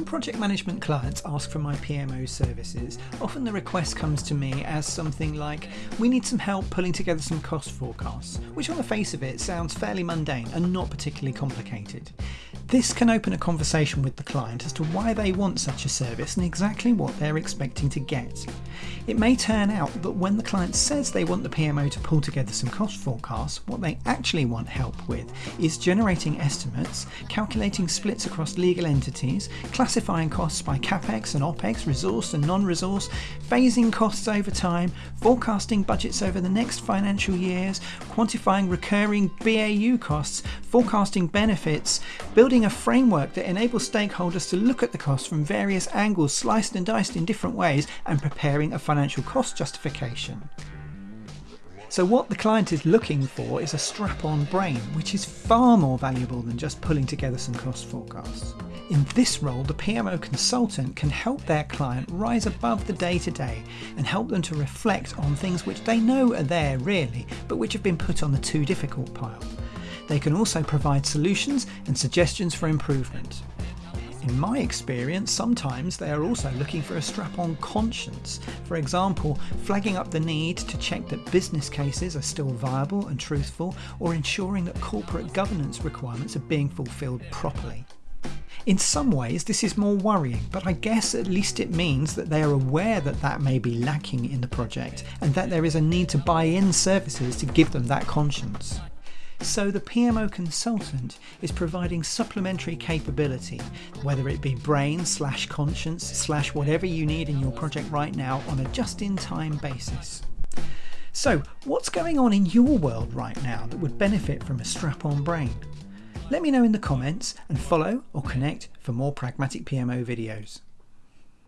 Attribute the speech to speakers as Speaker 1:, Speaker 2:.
Speaker 1: project management clients ask for my PMO services, often the request comes to me as something like, we need some help pulling together some cost forecasts, which on the face of it sounds fairly mundane and not particularly complicated. This can open a conversation with the client as to why they want such a service and exactly what they're expecting to get. It may turn out that when the client says they want the PMO to pull together some cost forecasts, what they actually want help with is generating estimates, calculating splits across legal entities, classifying costs by capex and opex, resource and non resource, phasing costs over time, forecasting budgets over the next financial years, quantifying recurring BAU costs, forecasting benefits, building a framework that enables stakeholders to look at the costs from various angles, sliced and diced in different ways, and preparing a financial cost justification. So what the client is looking for is a strap-on brain, which is far more valuable than just pulling together some cost forecasts. In this role, the PMO consultant can help their client rise above the day-to-day and help them to reflect on things which they know are there really, but which have been put on the too difficult pile. They can also provide solutions and suggestions for improvement. In my experience, sometimes they are also looking for a strap on conscience. For example, flagging up the need to check that business cases are still viable and truthful, or ensuring that corporate governance requirements are being fulfilled properly. In some ways, this is more worrying, but I guess at least it means that they are aware that that may be lacking in the project and that there is a need to buy in services to give them that conscience. So the PMO consultant is providing supplementary capability, whether it be brain slash conscience slash whatever you need in your project right now on a just-in-time basis. So what's going on in your world right now that would benefit from a strap-on brain? Let me know in the comments and follow or connect for more pragmatic PMO videos.